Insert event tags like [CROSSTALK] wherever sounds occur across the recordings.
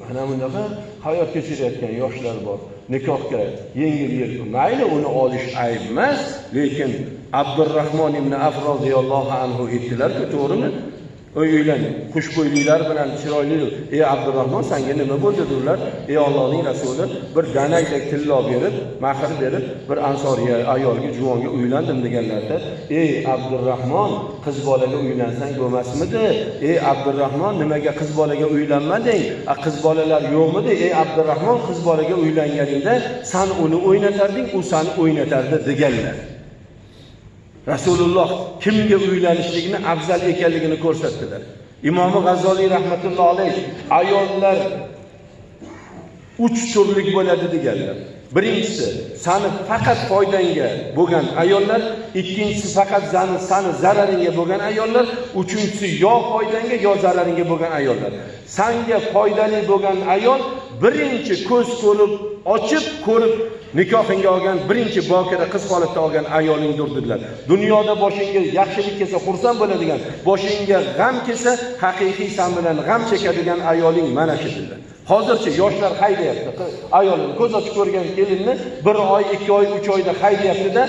mana bunaqa hayot kechirayotgan yoshlar bor. Nikohga yengil yelpi mayli uni olish ayb emas lekin abdurahmon ibn af roziyallohu anhu aytdilarku to'g'rimi? Uylan xushbo'yliklar bilan chiroyli ey abdurahmon sanga nima bo'ldi dedilar ey ollohning rasuli bir danakdek tillo berib mahr berib bir ansoriy ayolga juvonga uylandim deganlarida ey abdurahmon qiz bolaga uylansang bo'lmasmidi? Ey abdurahmon nimaga qiz bolaga uylanmading? A qiz bolalar yo'qmidi? Ey abdurahmon qiz bolaga uylanganingda san uni o'ynatarding u sani o'ynatardi deganlar. Rasululloh kimga uylanishlikni afzal ekanligini ko'rsatdilar. Imomi g'azzoliy rahmatulloh alayh ayollar uch turlik bo'ladi deganlar. Birinchisi sani faqat foydangga bo'lgan ayollar ikkinchisi faqat zani sani zararingga bo'lgan ayollar uchinchisi yo foydangga yo zararingga bo'lgan ayollar. Sanga foydali bo'lgan ayol birinchi ko'z ko'rib ochib ko'rib nikohingga olgan birinchi bokira qiz holatda olgan ayolingdir dedilar. Dunyoda boshingga yaxshilik kelsa xursand bo'ladigan boshingga g'am kelsa haqiqiy san bilan g'am chekadigan ayoling mana shu dedilar. Hozircha yoshlar haydayapti ayolini ko'z ochib ko'rgan kelinni bir oy ikki oy uch oyda haydayaptida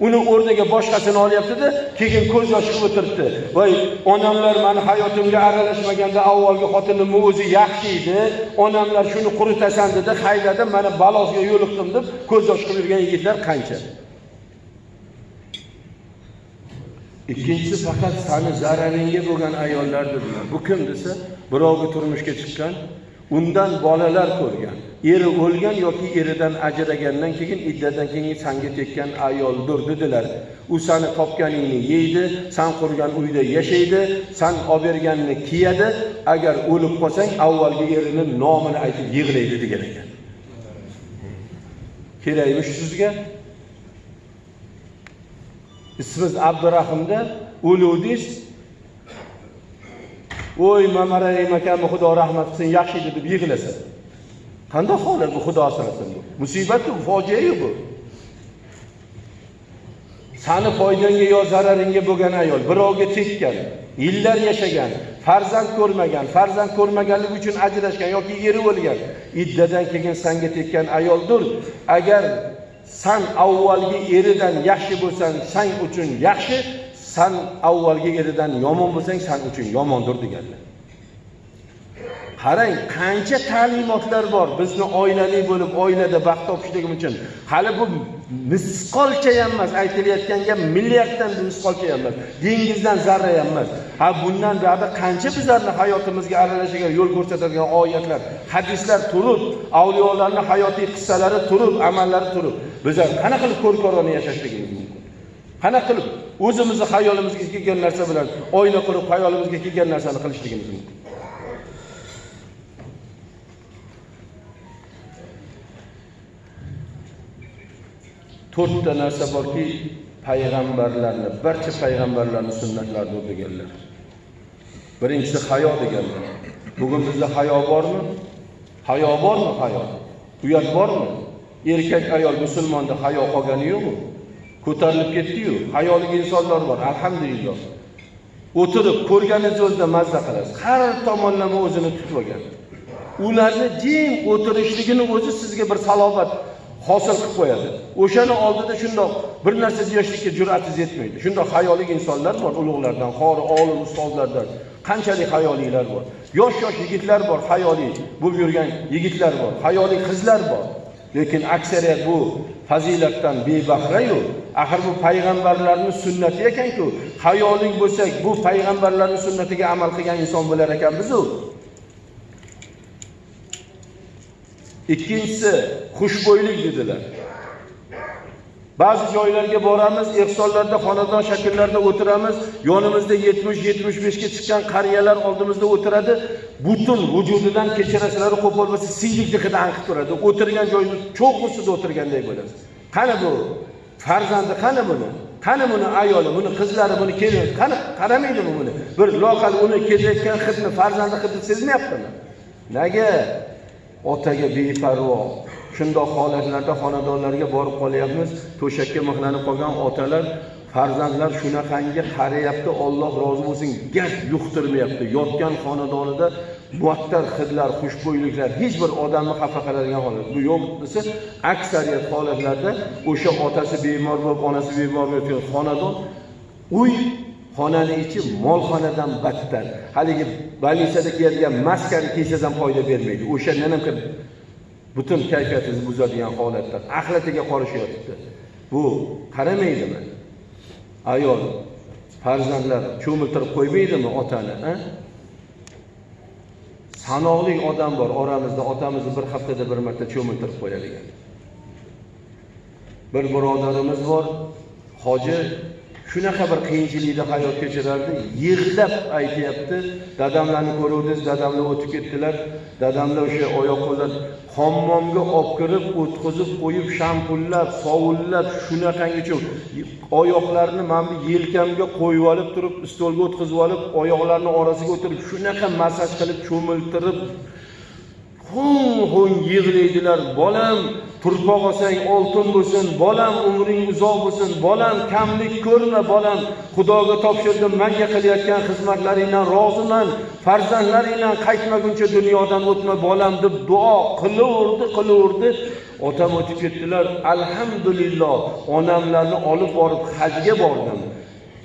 uni o'rniga boshqasini olyaptida keyin ko'z yosh qilib o'tiribdi. Voy onamlar mani hayotimga aralashmaganda avvalgi xotinimni o'zi yaxshi edi. Onamlar shuni quritasan dedi haydadi mana balosiga yo'liqdim deb ko'z yosh qilib yurgan yigitlar qancha? Ikkinchisi faqat sani zararingga bo'lgan ayollar dedilar. Bu kim desa birovga turmushga chiqqan undan bolalar ko'rgan. Eri o'lgan yoki eridan ajragandan keyin iddadan keyin sanga tekkan ayoldir dedilar. U sani topganingni yeydi san qurgan uyda yashaydi san olib berganni kiyadi. Agar o'lib qolsang avvalgi erini nomini aytib yig'laydi degan ekan. Kerakmish sizga? Ismiz abdurahimda o'luvdingiz voy mamarayim akamni xudo rahmat qilsin yaxshi edi deb yig'lasa qanday holat bu xudo asrasin bu? Musibatku fojia bu. Sani foydangga yo zararingga bo'lgan ayol birovga tekkan yillar yashagan farzand ko'rmagan farzand ko'rmaganligi uchun ajrashgan yoki eri o'lgan iddadan keyin sanga tekkan ayoldir agar san avvalgi eridan yaxshi bo'lsang san uchun yaxshi san avvalgi eridan yomon bo'lsang san uchun yomondir deganlar. Qarang qancha ta'limotlar bor. Bizni oilali bo'lib oilada baxt topishligim uchun. Hali bu misqolcha ham emas aytilayotgan gap milliarddan misqolcha ham emas dengizdan zarra ham emas ha bundan buyoqda qancha bizlarni hayotimizga aralashiga yo'l ko'rsatadigan oyatlar hadislar turib avliyolarni hayotiy qissalari turib amallari turib. Bizlar qanaqa qilib ko'rkorona yashashligimiz mumkin qanaqa qilib? O'zimizni xayolimizga kelgan narsa bilan oyna qurib xayolimizga kelgan narsani qilishligimiz mumkin. To'rtta narsa borki payg'ambarlarni barcha payg'ambarlarni sunnatlarini deganlar birinchisi hayo deganlar. Bugun bizda hayo bormi? Hayo bormi hayo? Uyat bormi? Erkak ayol musulmonda hayo qolgani yo'qmi? Ko'tarilib ketdiyu hayoliga insonlar bor alhamdulillah. O'tirib ko'rganingiz o'zida mazza qilasiz. Har tomonlama o'zini tutib olgan. Ularni jim o'tirishligini o'zi sizga bir salobat hosil qilib qo'yadi. O'shani oldida shundoq bir narsa deyishlikka jur'atingiz yetmaydi. Shundoq hayoliy insonlar bor ulug'lardan qori olim ustozlardan qanchalik hayolilar bor. Yosh yosh yigitlar bor hayoliy bo'lib yurgan yigitlar bor hayoliy qizlar bor. Lekin aksariyat bu fazilatdan bebahrayu axir bu payg'ambarlarni sunnati ekanku. Hayoling bo'lsak bu payg'ambarlarni sunnatiga amal qilgan inson bo'lar ekanmizu. Ikkinchisi xushbo'ylik dedilar. Ba'zi joylarga boramiz ehsonlarda xonadon shakllarida o'tiramiz. Yonimizda yetmish yetmish beshga chiqqan qariyalar oldimizda o'tiradi. Butun vujudidan kechirasizlari qo'pol bo'lsa siylikni anqib turadi. O'tirgan joyimiz cho'g' ustida o'tirganday bo'lasiz. Qani bu? Farzandi qani buni? Qani buni ayoli buni qizlari buni kelini qani qaramaydimi buni? Bir loqal uni ketayotgan hidni farzandi hidni sezmayaptimi? Nega? Otaga beparvo shundoq holatlarda xonadonlarga borib qolyapmiz. To'shakka mixlanib qolgan otalar farzandlar shunaqangi qarayapti olloh rozi bo'lsin gap yuqtirmayapti. Yotgan xonadonida muattar hidlar xushbo'yliklar hech bir odamni xafa qiladigan holat. Bu yo'q desa aksariyat holatlarda o'sha otasi bemor bo'lib onasi bemor bo'lib yotgan xonadon uy xonani ichi molxonadan battar. Haligi больницада kiyadigan maskani kiysangiz ham foyda bermaydi. O'shandan ham butun kayfiyatingizni buzadigan holatlar axlatiga qorishyapti bu qaramaydimi ayol farzandlar cho'miltirib qo'ymaydimi otani a? Sanoqli odam bor oramizda otamizni bir haftada bir marta cho'miltirib qo'yadigan bir birodarimiz bor hoji shunaqa bir qiyinchilikda hayot kechirardi. Yig'lab aytyapti. Dadamlarni ko'ruvdingiz dadamlar o'tib ketdilar. Dadamlar o'sha oyoq qo'llar hammomga olib kirib o'tqizib qo'yib shampullab sovullab shunaqangacha oyoqlarini mana bu yelkamga qo'yib olib turib stolga o'tqizib olib oyoqlarini orasiga o'tirib shunaqa massaj qilib cho'miltirib hung hung yig'laydilar. Bolam turpoq olsang oltin bo'lsin. Bolam umring uzoq bo'lsin. Bolam kamlik ko'rma bolam. Xudoga topshirdim. Manga qilayotgan xizmatlaringdan roziman. Farzandlaringdan qaytmaguncha dunyodan o'tma bolam deb duo qilaverdi qilaverdi otam o'tib ketdilar. Alhamdulillah onamlarni olib borib hajga bordim.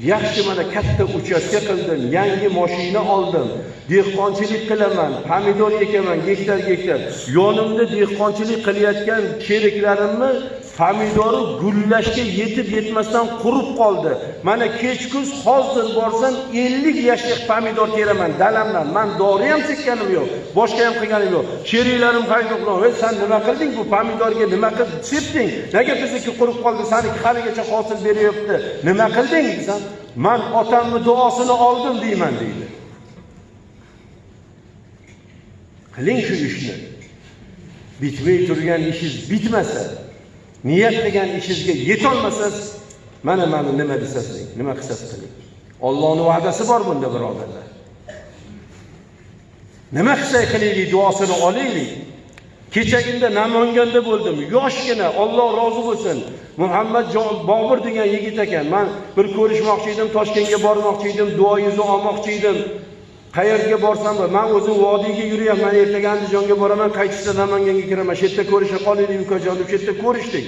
Yaxshi mana katta uchastka qildim yangi moshina oldim. Dehqonchilik qilaman pomidor ekaman gektar gektar yonimda dehqonchilik qilayotgan sheriklarimni pomidori gullashga yetib yetmasdan qurib qoldi. Mana kechkuz hozir borsam 50 yashlik pomidor teraman. Dalamdan. Man dori ham chekkanim yo'q boshqa ham qilganim yo'q. Sheriklarim qayda ey sen nima qilding bu pomidorga? Nima qilib sepding? Nega bizniki qurib qoldi? Saniki haligacha hosil beryapti. Nima qilding? Desam man otamni duosini oldim deyman deydi. Qiling shu ishni. Bitmay turgan ishingiz bitmasa niyat qilgan ishingizga yetolmasangiz mana mana nima desasiz nima qilsangiz qiling. Ollohni va'dasi bor bunda birodarlar. Nima qilsak qilaylik duosini olaylik kechagina namanganda bo'ldim yoshgina olloh rozi bo'lsin. Muhammad bobur degan yigit ekan man bir ko'rishmoqchi edim toshkentga bormoqchi edim duoyingizni olmoqchi edim. Qayerga borsam man o'zim vodiyga yuryapman ertaga andijonga boraman qaytishda namanganga kiraman. Shu yerda ko'risha qolaylik ukajon deb shu yerda ko'rishdik.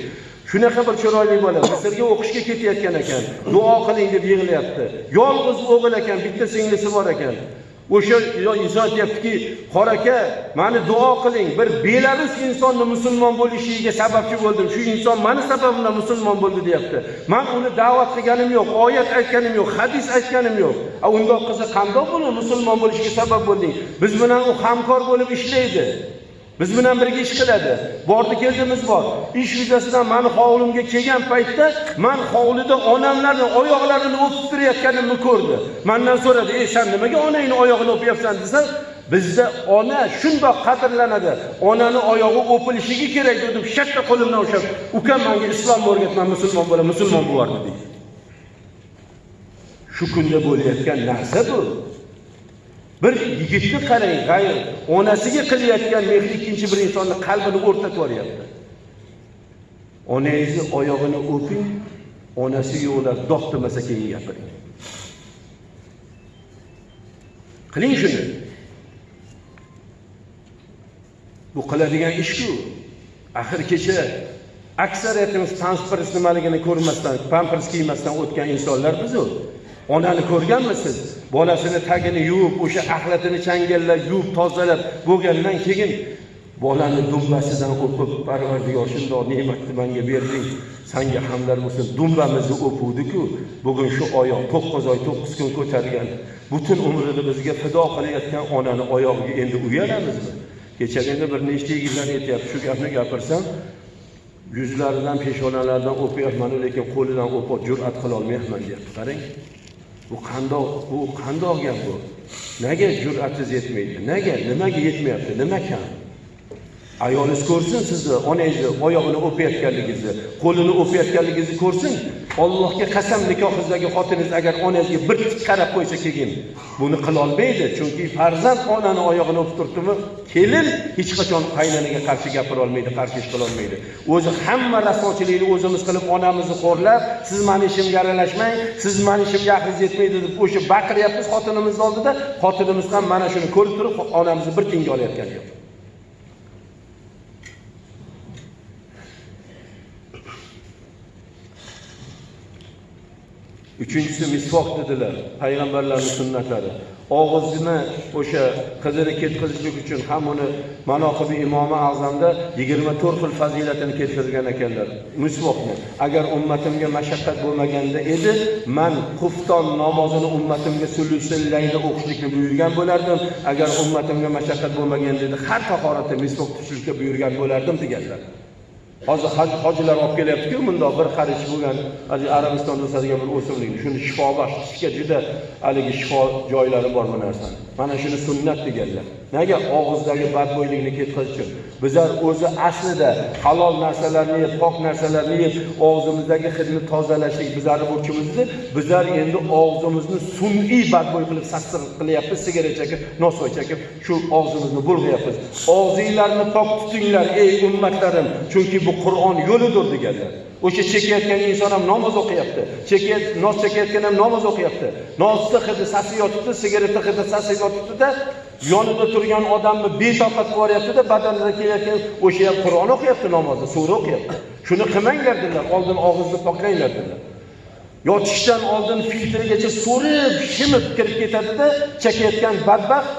Shunaqa bir chiroyli bola misrga o'qishga ketayotgan ekan. Duo qiling deb yig'layapti. Yolg'iz o'g'il ekan bitta singlisi bor ekan. O'sha inson aytyaptiki qora aka mani duo qiling bir belarus insonni musulmon bo'lishiga sababchi bo'ldim. Shu inson mani sababimdan musulmon bo'ldi deyapti. Man uni da'vat qilganim yo'q oyat aytganim yo'q hadis aytganim yo'q. A undoq qilsa qandoq buni musulmon bo'lishiga sabab bo'lding. Biz bilan u hamkor bo'lib ishlaydi. Biz bilan birga ish qiladi. Bordi keldimiz bor. Ish yuzasidan mani hovlimga kelgan paytda man hovlida onamlarni oyoqlarini o'pib turayotganimni ko'rdi. Mandan so'radi ey san nimaga onangni oyog'ini o'pyapsan? desam bizda ona shundoq qadrlanadi. Onani oyog'i o'pilishligi kerak deb shartta qo'limdan ushlab ukam menga islomni o'rgatman musulmon bo'la musulmon bo'lardi deydi. Shu kunda bo'layotgan narsa bu. Bir yigitni qarang g'ayr onasiga qilayotgan mehr ikkinchi bir insonni qalbini o'rtatib yuboryapti. Onangizni oyog'ini o'ping onasi yo'qlar do'q demasa keyin gapiring. Qiling shuni. Bu qiladigan ishku axir kecha aksariyatimiz pampers nimaligini ko'rmasdan pampers kiymasdan o'tgan insonlar bizu onani ko'rganmisiz? Bolasini tagini yuvib o'sha axlatini changallab yuvib tozalab bo'lgandan keyin bolani dumbasidan o'pib parvardigor shundoq ne'matni manga berding sanga hamdlar bo'lsin. Dumbamizni o'puvdiku bugun shu oyoq to'qqiz oy to'qqiz kun ko'targan butun umrini bizga fido qilayotgan onani oyog'iga endi uyalamizmi kechagina bir nechta yigitlar aytyapti shu gapni gapirsam yuzlaridan peshonalaridan o'pyapman lekin qo'lidan o'pib jur'at qilolmayapman deyapti. Qarang. Bu qandoq bu qandoq gap bu? Nega jur'atingiz yetmaydi? Nega? Nimaga yetmayapti? Nima kam? Ayolingiz ko'rsin sizni onangizni oyog'ini o'payotganligingizni qo'lini o'payotganligingizni ko'rsin. Allohga qasam nikohingizdagi xotiningiz agar onangizga bir tik qarab qo'ysa keyin buni qila olmaydi. Chunki farzand onani oyog'ini o'pib turibdimi, kelin hech qachon qaynanaga qarshi gapira olmaydi, qarshi ish qila olmaydi. O'zi hamma rasochilikni o'zimiz qilib onamizni xo'rlab, siz meni ishimga aralashmang, siz meni ishimga aqlingiz yetmaydi deb o'sha baqiryapmiz xotinimiz oldida, xotinimiz ham mana shuni ko'rib turib onamizni bir tiyinga olayotgani yo'q. Uchinchisi misvoq dedilar, payg'ambarlarni sunnatlari. Og'izni o'sha qizini ketkazishlik uchun ham uni manoqibi imomi azamda 24 xil fazilatini keltirgan ekanlar. Misvoqni. Agar ummatimga mashaqqat bo'lmaganda edi, men xufton namozini ummatimga sulusillayni o'qishlikni buyurgan bo'lardim. Agar ummatimga mashaqqat bo'lmaganda edi, har tahoratda misvoq tutishlikka buyurgan bo'lardim deganlar. Hozir hojilar olib kelyapti-ku, bundoq bir qarish bo'lgan, hali Arabistonda o'sadigan bir o'simlik. Shuni shifobaxsh tishga juda haligi shifo joylari bor bu narsani. Mana shuni sunnat deganlar. Nega og'izdagi badbo'ylikni ketkazish uchun? Bizlar o'zi aslida halol narsalarni yeb, pok narsalarni yeb, og'zimizdagi hidni tozalashlik bizlarni burchimizdir. Bizlar endi og'zimizni sun'iy badbo'y qilib sassiq qilyapmiz, sigaret chekib, nosvoy chekib, shu og'zimizni bulg'ayapmiz. Og'zinglarni pok tutinglar, ey ummatlarim, chunki bu Qur'on yo'lidir deganlar. O'sha chekayotgan inson ham namoz o'qiyapti. Chekayot, noz chekayotgan ham namoz o'qiyapti. Nozni hidi sasi yotibdi, sigareta hidi sasi yotibdi-da, yonida turgan odamni betoqat qilyapti-da, badanida kelayotgan o'sha ham Qur'on o'qiyapti namozda, sura o'qiyapti. Shuni qilmanglar dedilar, oldin og'izni poklanglar dedilar. Yotishdan oldin filtrigacha so'rib, shimib kirib ketadi-da, chekayotgan badbaxt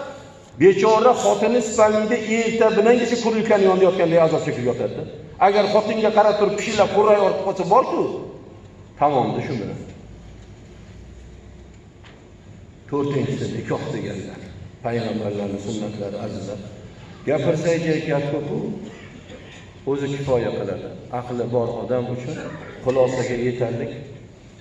bechora xotini spalnida erta bilangacha kurilkani yonida yotganday azob chekib yotadi. Agar xotinga qarab turib pishillab qurray ortib qolsa borku Tamomda shu bilan. To'rtinchisi nikoh deganlar. Payg'ambarlarning sunnatlari azizlar. gapirsaychi gap ko'pu O'zi kifoya qiladi. Aqli bor odam uchun xulosaga yetarlik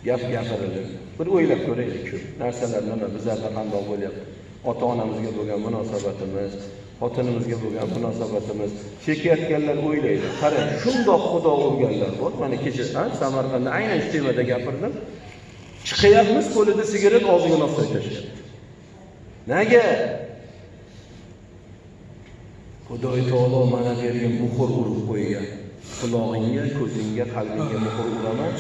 gap gapiriladi. Bir o'ylab ko'raylik shu narsalar nima bizlarda qandoq bo'lyapti. Ota-onamizga bo'lgan munosabatimiz, xotinimizga bo'lgan munosabatimiz chekayotganlar o'ylaydi. Qarang shundoq xudo urganlar bor mana kecha samarqandda aynan shu temada gapirdim. Chiqyapmiz qo'lida sigaret og'ziga nosday tashlayapti nega? Xudoy taolo mana bu yerga muhr urib qo'ygan. Qulog'ingga ko'zingga qalbingga muhr uraman.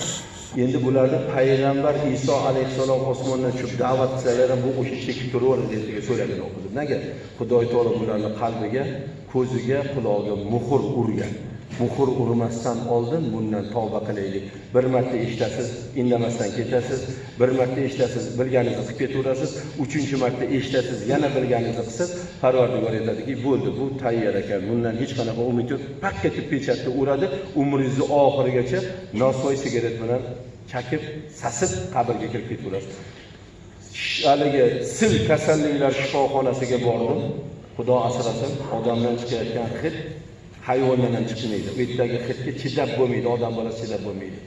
Endi bularni payg'ambar iso alayhissalom osmondan tushib da'vat qilsalar ham bu o'sha chekib turaveradi deb so'ragan nega? Xudoy taolo bularni qalbiga ko'ziga qulog'iga muhr urgan. Muhr urmasdan oldin bundan tavba qilaylik. Bir marta eshitasiz indamasdan ketasiz. Bir marta eshitasiz bilganingizni qilib ketaverasiz. Uchinchi marta eshitasiz yana bilganingizni qilsiz parvardigor aytadiki bo'ldi bu tayyor ekan. Bundan hech qanaqa umid yo'q. Pakka deb pechatni uradi umringizni oxirigacha nosvoy sigaret bilan chakib sasib qabrga kirib ketaverasiz. Haligi sil kasalliklar shifoxonasiga bordim. Xudo asrasin odamdan chiqayotgan hid hayvondan ham chiqmaydi u yerdagi hidga chidab bo'lmaydi odam bolasi chidab bo'lmaydi.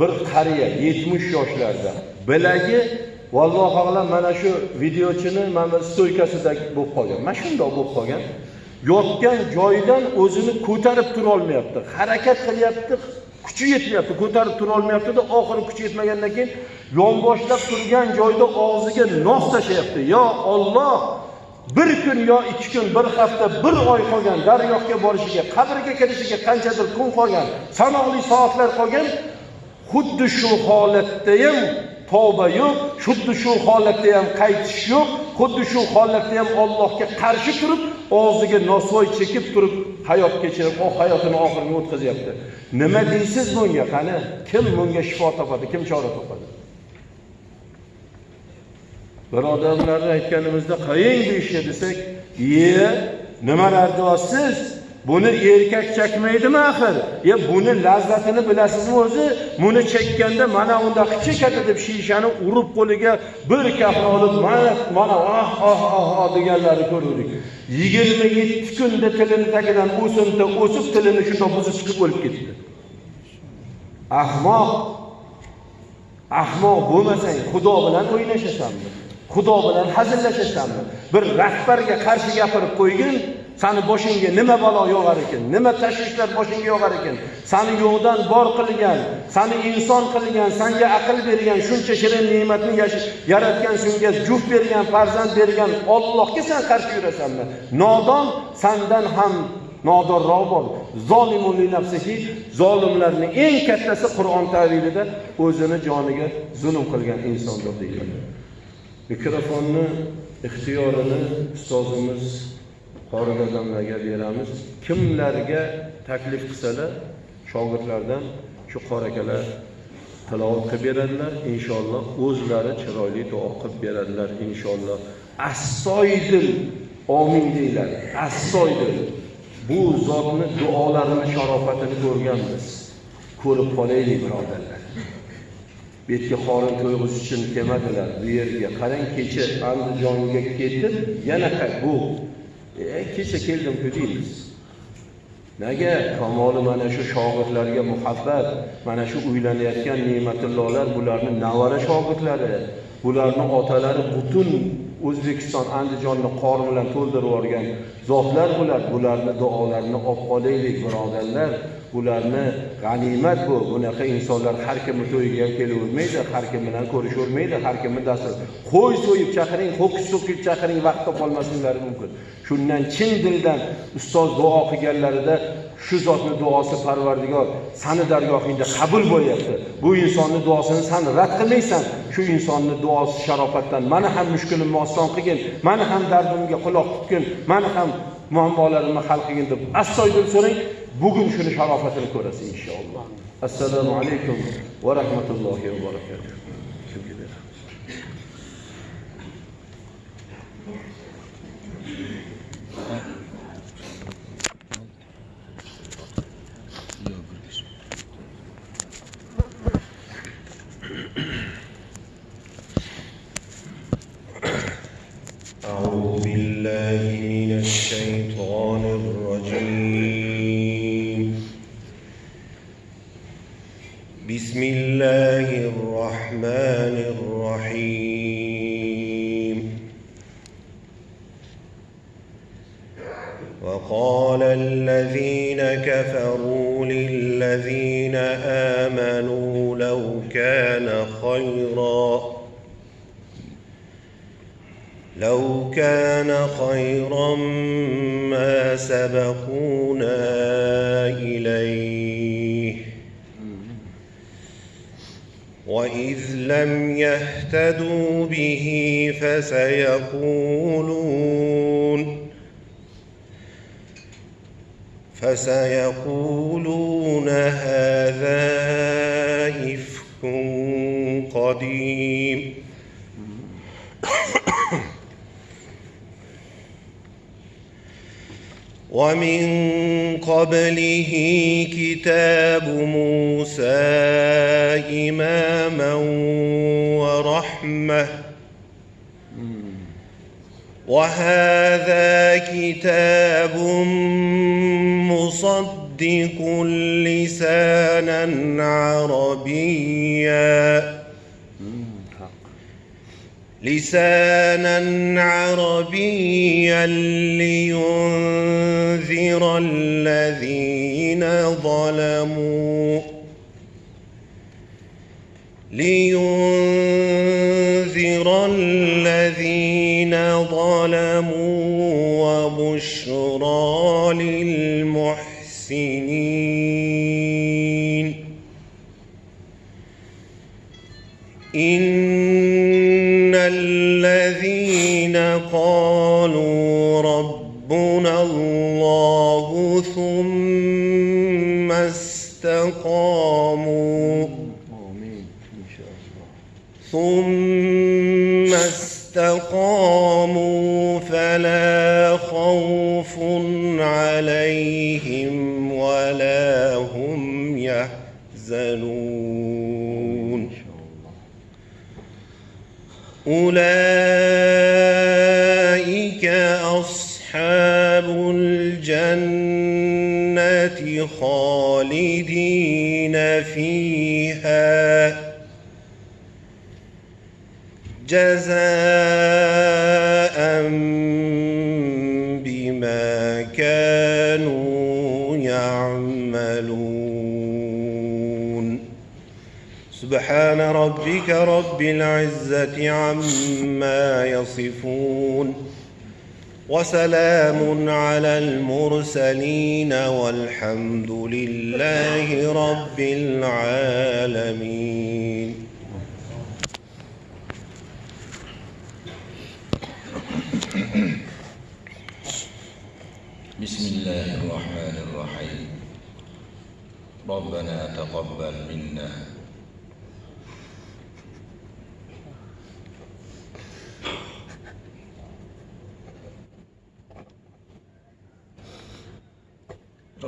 Bir qariya yetmish yoshlarda bilagi vallohu alam mana shu videochini mana stoykasida bo'lib qolgan. Mana shundoq bo'lib qolgan. Yotgan joyidan o'zini ko'tarib turolmayapti harakat qilyapti kuchi yetmayapti ko'tarib turolmayaptida oxiri kuchi yetmagandan keyin yonboshlab turgan joyda og'ziga nos tashlayapti. Yo Alloh bir kun yo ikki kun bir hafta bir oy qolgan dargohga borishiga qabrga kirishiga qanchadir kun qolgan sanoqli soatlar qolgan xuddi shu holatda ham tavba yo'q xuddi shu holatda ham qaytish yo'q xuddi shu holatda ham Allohga qarshi turib og'ziga nosvoy chekib turib hayot kechirib oh, hayotini oxirini o'tkazyapti. Nima deysiz bunga? Qani kim bunga shifo topadi kim chora topadi? Birodarlarni aytganimizda qaying bu desak ye nimalar deyapsiz buni erkak chekmaydimi axir? Ye buni lazzatini bilasizmi o'zi? Buni chekkanda mana unda chekadi deb shishani urib qo'liga bir kapni olib mana mana ah ah ah ah deganlarni ko'rdik. Yigirma yetti kunda tilini tagidan o'simta o'sib tilini shundoq buzib chiqib o'lib ketdi. Ahmoq ahmoq bo'lmasang xudo bilan o'ynashasanmi? Xudo bilan hazillashasanmi bir rahbarga qarshi gapirib qo'ygin sani boshingga nima balo yog'ar ekan nima tashvishlar boshingga yog'ar ekan? Sani yo'qdan bor qilgan sani inson qilgan sanga aql bergan shuncha shirin ne'matni yaratgan senga juft bergan farzand bergan ollohga sen qarshi yurasanmi? Nodon sandan ham nodonroq bor. Zolimun nafsihi zolimlarni eng kattasi qur'on tavilida o'zini joniga zulm qilgan insondir deyiladi. Mikrofonni ixtiyorini ustozimiz qori dadamlarga beramiz. Kimlarga taklif qilsalar shogirdlardan shu qori akalar tilovat qilib beradilar. Inshaalloh o'zlari chiroyli duo qilib beradilar inshaalloh. Assoydil omin deyiladi. Assoydil. Bu zotni duolarini sharofatini ko'rganmiz. Ko'rib qolaylik birodarlar. Bu yerga qorin to'yg'ish uchun kelmadilar. Bu yerga qarang kecha andijonga ketib yana bu. E, kecha keldim-ku deymiz nega? Kamoli mana shu shogirdlarga muhabbat mana shu uylanayotgan ne'matullolar bularni navara shogirdlari bularni otalari butun o'zbekiston andijonni qorin bilan to'ldirib yuborgan zotlar bular. Bularni duolarini olib qolaylik birodarlar. Bularni g'animat bu. Bunaqa insonlar har kimni to'yiga ham kelavermaydi har kim bilan ko'rishavermaydi har kimni dastur. Qo'y so'yib chaqiring ho'kiz so'kib chaqiring vaqt qolmasliklari mumkin. Shundan chin dildan ustoz duo qilganlarida shu zotni duosi parvardigor sani dargohingda qabul bo'lyapti. Bu insonni duosini san rad qilmaysan. Shu insonni duosi sharofatdan mani ham mushkulimni oson qilgin mani ham dardimga quloq tutgin mani ham muammolarimni hal qilgin deb astoydil so'rang. Bugun shuni sharofatini ko'rasiz inshaalloh assalomu alaykum va rahmatullohi va barakatuh فسيقولون فسيقولون هذا إفك قديم. ومن قبله كتاب موسى إماما ورحمة وهذا كتاب مصدق لسانا عربيا. لسانا عربيا لينذر الذين ظلموا. لينذر للمحسنين إن الذين قالوا ربنا الله ثم استقاموا ثم استقاموا فلا أولئك أصحاب الجنة خالدين فيها. جزاء سبحان ربك رب العزة عما يصفون وسلام على المرسلين والحمد لله رب العالمين. بسم الله الرحمن الرحيم. ربنا تقبل منا.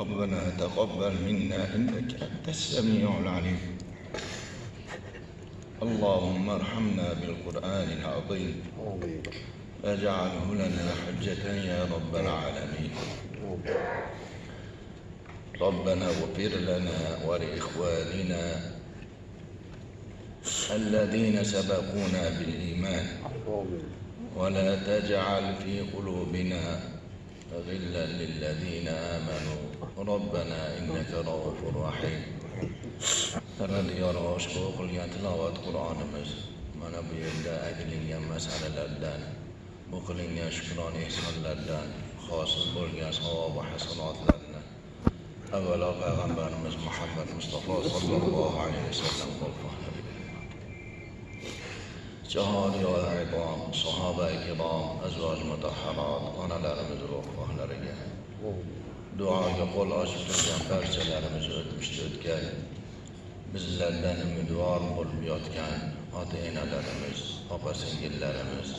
ربنا تقبل منا إنك أنت السميع العليم. اللهم ارحمنا بالقرآن العظيم. واجعله لنا حجة يا رب العالمين. ربنا اغفر لنا ولإخواننا الذين سبقونا بالإيمان. ولا تجعل في قلوبنا غلا للذين آمنوا. ربنا إنك رؤوف رحيم. فردي يروش يا تلاوات قرآن مز من أبي يبدأ أجل يمس على الأردان يا يشكران إحسان الأردان خاص يا صواب حسنات لنا. أولا قغنبان مز محمد مصطفى صلى الله عليه وسلم وفهم جهاد يا عقام صحابة كرام أزواج متحرات أنا لا أمزروح فهلا رجال duoga qo'l ochib turgan barchalarimiz o'tmishda o'tgan bizlardan umidvor bo'lib yotgan ota enalarimiz opa singillarimiz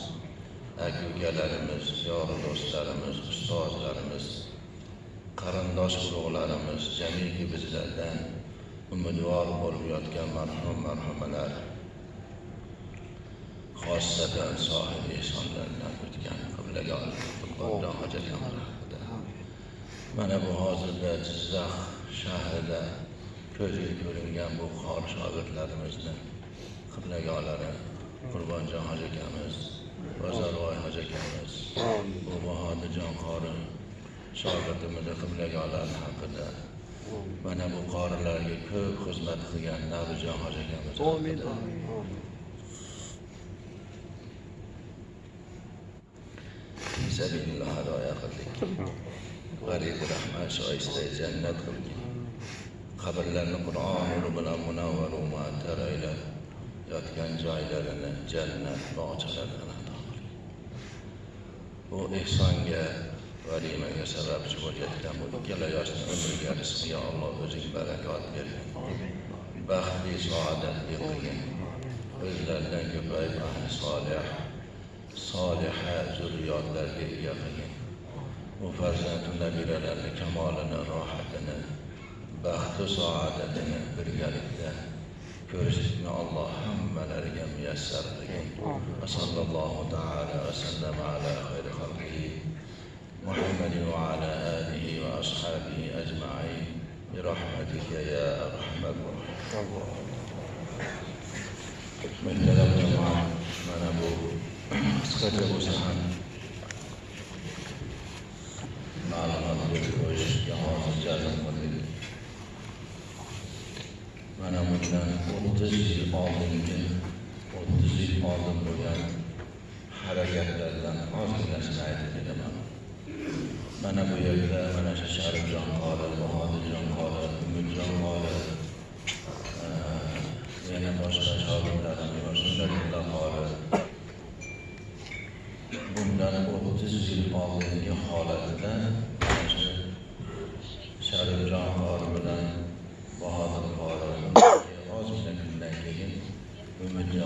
aka ukalarimiz yor do'stlarimiz ustozlarimiz qarindosh urug'larimiz jamiki bizlardan umidvor bo'lib yotgan marhum marhumalar xossatan sohibi ehsonlardan o'tgan qiblaga haqida mana bu hozirda jizzax shahrida ko'zga ko'ringan bu qori shogirdlarimizni qiblagolari qurbonjon hoji akamiz bozorvoy hoji akamiz bu bahodirjon qori shogirdimizni qiblagolari haqida mana bu qorilarga ko'p xizmat qilgan nabijon hoji akamiz hadoya qildik [LAUGHS] g'aribi rahmat shoista jannat qilgin qabrlarni qur'on nuri bilan munavvar va muattar aylab yotgan joylarini jannat bog'chalarini ato qilgin bu ehsonga valimaga sababchi bo'layotgan bu ikkala yoshni umriga rizqiga alloh o'zing barakot bergin baxtli saodatli qilgin o'zlaridan ko'payib ahli solih soliha zurriyotlarga ega qilgin. وفرزاتنا بلالنا كمالنا راحتنا بخت سعادتنا برجالتنا. كرسنا الله حمل رجم يسر وصلى الله تعالى وسلم على خير خلقه محمد وعلى آله وأصحابه أجمعين. برحمتك يا أرحم الراحمين. من تلقى معه من أبوه سكت أبو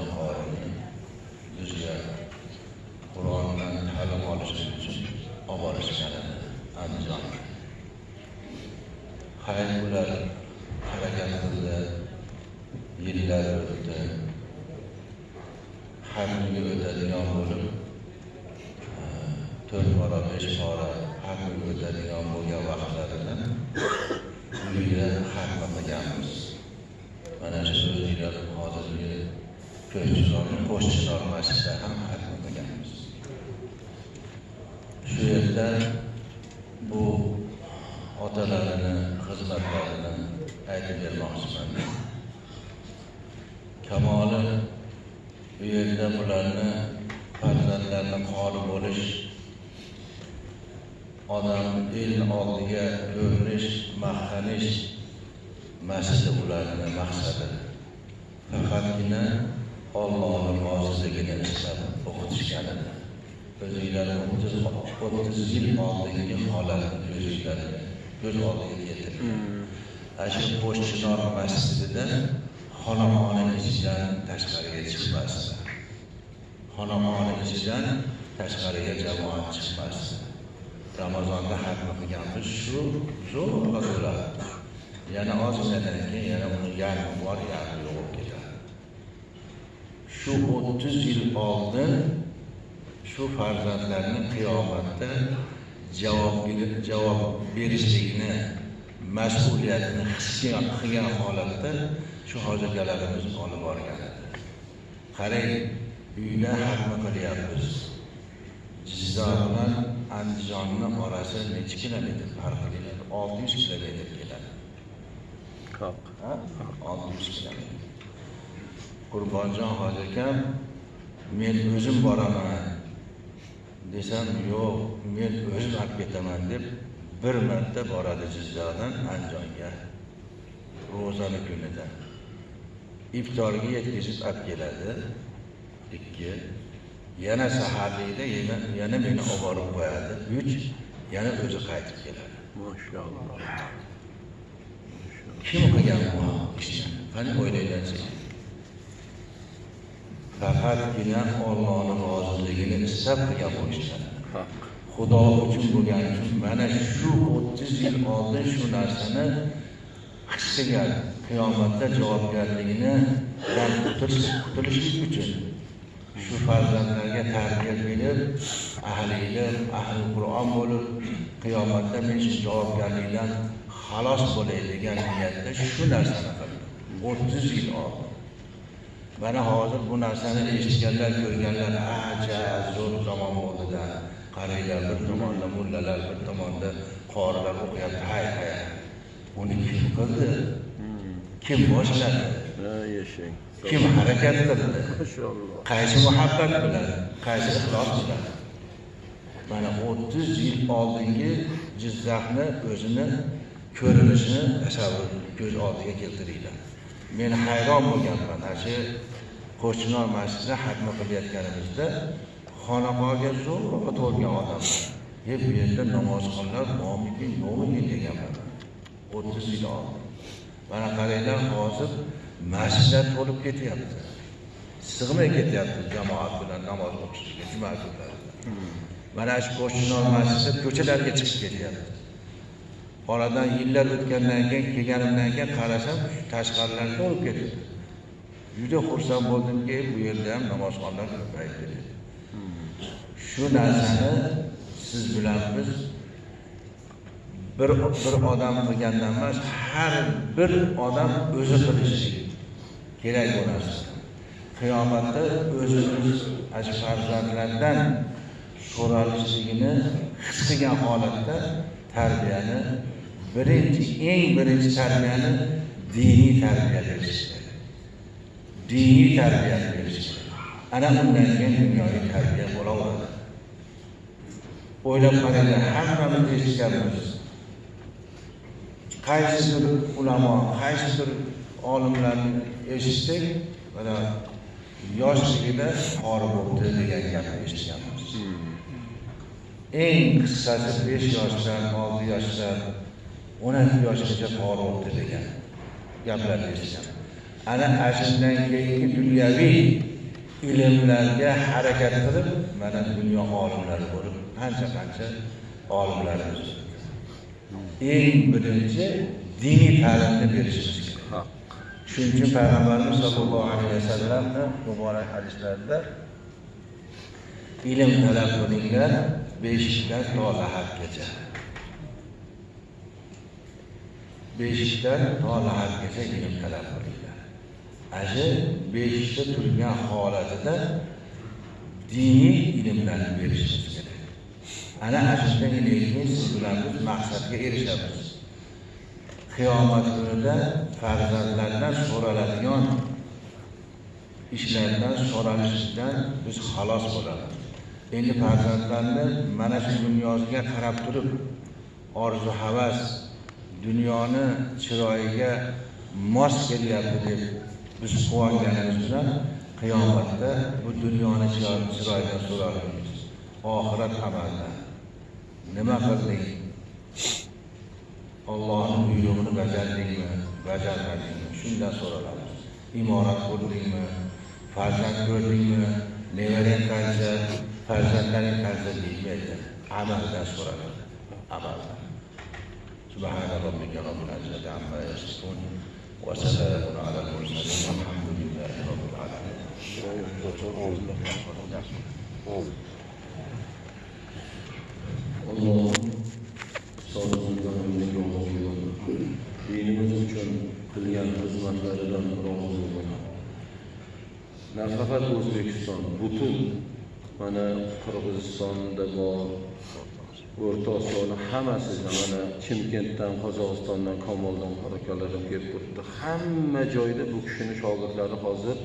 Umidjon qorini bizga Qur'ondan ta'lim olish uchun olib borishganini Andijon. Hayot ular qaraganimizda yillar o'tib Har kunga o'tadigan bo'lib, to'rt bora, besh bora har kunga o'tadigan bo'lgan vaqtlarida uyda xatma qilganmiz. Mana shu o'zinglar hozirgi ko'rchilarni qo'shchilar masjidda ham xatma qilganmiz. Shu yerda bu otalarini xizmatlarini aytib bermoqchiman kamoli bu yerda bularni farzandlarni qori bo'lish odam el oldiga ko'rinish maqtanish masjidi ularni maqsadi faqatgina Allohning roziligini istab edi o'zinglar o'ttiz o'ttiz yil oldingi holatni ko'zinglarga ko'z oldiga keltiring ana shu qo'shchinor masjidida xonaqoni ichidan tashqariga chiqmasdi. Xonaqoni ichidan tashqariga jamoat chiqmasdi. Ramazonda hatma qilganmiz shu zo'rg'a bo'ladi yana ozginadan keyin yana uni yarmi bor yarmi yo'q bo'lib ketadi. Shu o'ttiz yil oldin shu farzandlarning qiyomatda javob javob berishligini mas'uliyatini his qilgan holatda shu hojigalarimiz olib borgan qarang uyda hatma qilyapmiz. Jizzax bilan andijonni orasi nechi kilometr farq keladi? Olti yuz kilometr keladi. Ha? olti yuz kilometr. Qurbonjon hoji akam men o'zim boraman desam yo'q men o'zim olib ketaman deb bir marta boradi jizzaxdan andijonga ro'zani kunida. Iftorga yetkazib olib keladi. Ikki yana saharlikda yana, yana meni olib borib qo'yadi. Uch yana o'zi qaytib keladi. Maşallah. kim qilgan bu ishni? Qani o'ylanglarchi faqatgina Allohning roziligini istab qilgan Haq. xudo uchun bo'lgani uchun mana shu o'ttiz yil oldin shu narsani his qilgan qiyomatda javobgarligini dan qutulish qutulishlik uchun shu farzandlarga tarbiya berib ahli ilm ahli qur'on bo'lib qiyomatda men shu javobgarlikdan xalos bo'lay degan niyatda shu narsani qildi o'ttiz yil oldin mana hozir bu narsani eshitganlar ko'rganlar aja zo'r zamon bo'ldida qaranglar bir tomonda mullalar bir tomonda qorilar o'qiyapti hay hay uni kim qildi? Kim boshladi? Kim harakat qildi? Qaysi muhabbat bilan qaysi ixlos bilan? Mana o'ttiz yil oldingi jizzaxni o'zini ko'rinishini tasavvur ko'z oldiga keltiringlar. Men hayron bo'lganman ana shu qo'shninor masjidida hatma qilayotganimizda xonaqoga zo'rg'a to'lgan odamlar. E bu yerda namozxonlar bormikin yo'qmikin deganman. O'ttiz yil oldin. Mana qaranglar hozir masjidlar to'lib ketyapti. Sig'may ketyapti jamoat bilan namoz o'qishga juma kunlari. Mana shu qo'shninor masjidi ko'chalarga chiqib ketyapti. Oradan yillar o'tgandan keyin kelganimdan keyin qarasam tashqarilar to'lib ketyapti. Juda xursand bo'ldimki bu yerda ham namozxonlar ko'payib ketyapti shu narsani siz bilan biz bir bir odam qilgandan emas har bir odam o'zi qilishi kerak bu narsa qiyomatda o'zimiz farzandlardan so'ralishligini his qilgan holatda tarbiyani birinchi eng birinchi tarbiyani diniy tarbiya berish diniy tarbiyani berish ana undan keyin dunyoviy tarbiya bo'laveradi o'ylab qaranglar hammamiz eshitganmiz qaysidir ulamo qaysidir olimlarni eshitsak mana yoshligida qori bo'ldi degan gapni eshitganmiz eng qisqasi besh yoshdan olti yoshdan o'n ikki yoshgacha qori bo'ldi degan gaplarni eshitganmiz ana ana shundan keyingi dunyoviy ilmlarga harakat qilib mana dunyo olimlari bo'lib qancha qancha olimlarimiz. Eng birinchi diniy ta'limni berishimiz kerak. Shuning uchun payg'ambarimiz sollallohu alayhi vasallamni muborak hadislarida ilm talab qilinglar beshikdan to lahatgacha beshikdan to lahatgacha ilm talab qilinglar ana shu beshikda turgan holatida diniy ilmlarni berishimiz kerak. Ana ana shundan keyin siz bilan biz maqsadga erishamiz. Qiyomat kunida farzandlardan so'raladigan ishlardan so'ralishdan biz xalos bo'lamiz. Endi farzandlarni mana shu dunyoga qarab turib orzu havas dunyoni chiroyiga mos kelyapti deb biz quvonganimiz bilan qiyomatda bu dunyoni chiroy- chiroyidan so'ralamiz oxirat amaldan nima qilding Allohning buyrug'ini bajardingmi bajarmadingmi shundan so'raladi imorat qurdingmi farzand ko'rdingmi nevarang qancha farzandlaring qancha deymaydi amaldan so'raladi amaldan سبحان ربك رب العزة عما يصفون وسلام على المرسلين والحمد لله رب العالمين Allohim ustozimizdan umriga rozi bo'lsin. Dinimiz uchun qilgan xizmatlaridan rozi bo'lsin. Nafaqat O'zbekiston, butun mana Qirg'izistonda bor, O'rta Osiyoni hammasidan mana Chimkentdan, Qozog'istondan, Komoldan harakatlanib kelib turibdi. Hamma joyda bu kishini shogirdlari hozir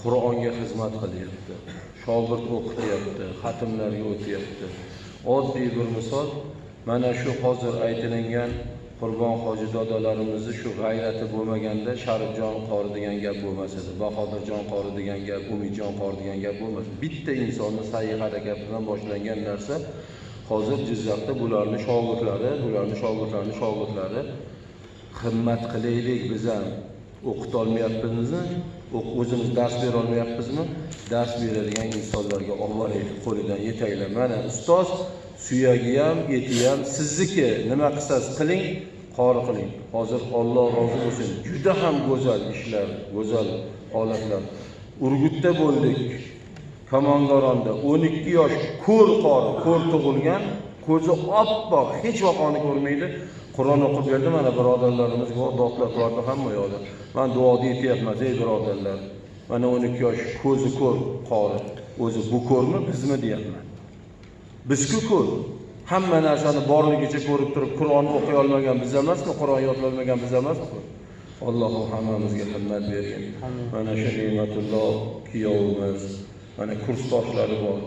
Qur'onga xizmat qilyapti. Shogird o'qityapti, xatmlarga o'tyapti. Oddiy bir misol, mana shu hozir aytilingan Qurbon hoji dodalarimizni shu g'ayrati bo'lmaganda Sharifjon qori degan gap bo'lmas edi. Bahodirjon qori degan gap, Umidjon qori degan gap bo'lmas. Bitta insonni sa'yi harakat bilan boshlangan narsa hozir Jizzaxda bularni shogirdlari, bularni shogirdlarini shogirdlari himmat qilaylik biz ham. O'qitolmayapmizmi o'zimiz dars berolmayapmizmi dars beradigan insonlarga olib boraylik qo'lidan yetaklab mana ustoz suyagi ham eti ham sizniki. Nima qilsangiz qiling? Qori qiling. Hozir Alloh rozi bo'lsin. Juda ham go'zal ishlar go'zal holatlar. Urgutda bo'ldik. Kamongoronda 12 yosh ko'r qori, ko'r tug'ilgan, ko'zi oppoq, hech vaqoni ko'rmaydi. Qur'on o'qib berdi mana birodarlarimiz bordi hamma yoqda. Men duoda yetyapman, ey birodarlar. Mana 12 yosh ko'zi ko'r qori. O'zi bu ko'rmi, bizmi deyapman. Biz-ku ko'r. Hamma narsani borligicha ko'rib turib Qur'on o'qiy olmagan biz emasmi? Qur'on yodlay olmagan biz emasmi? Alloh hammamizga himmat bergin. Mana shu ne'matulloh kuyovimiz, mana kursdoshlari bor.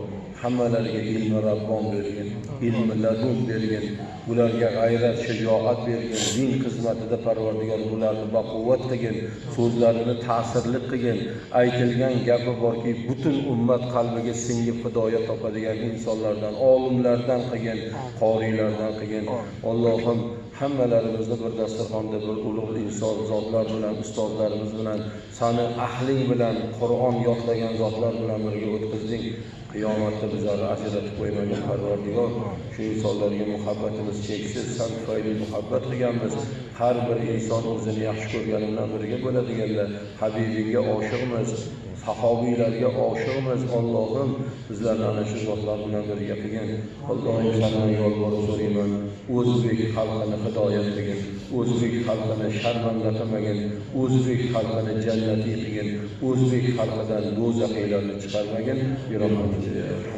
Hammalariga ilmi Rabbon bergin, ilmi ladun bergin, bularga g'ayrat, shijoat bergin, din xizmatida Parvardigor bularni baquvvat qilgin, so'zlarini ta'sirli qilgin. Aytilgan gapi borki, butun ummat qalbiga singib hidoyat topadigan insonlardan, olimlardan qilgin, qoriylardan qilgin. Allohim hammalarimizni bir dasturxonda bir ulug' inson zotlar bilan, ustozlarimiz bilan, sani ahling bilan, Qur'on yodlagan zotlar bilan birga o'tkazding. Qiyomatda bizlarni ajratib qo'ymagin Parvardigor. Shu insonlarga muhabbatimiz cheksiz, san tufayli muhabbat qilganmiz. Har bir inson o'zini yaxshi ko'rgani birga bo'ladiganlar. Habibingga oshiqmiz. Sahobiylarga oshiqmiz Allohim bizlarni ana shu zotlar bilan birga qilgin. Allohim sendan yolvorib so'rayman. O'zbek xalqini hidoyat qilgin. O'zbek xalqini sharmanda qilmagin o'zbek xalqini jannatiy qilgin. O'zbek xalqidan do'zaxiylarni chiqarmagin. Bi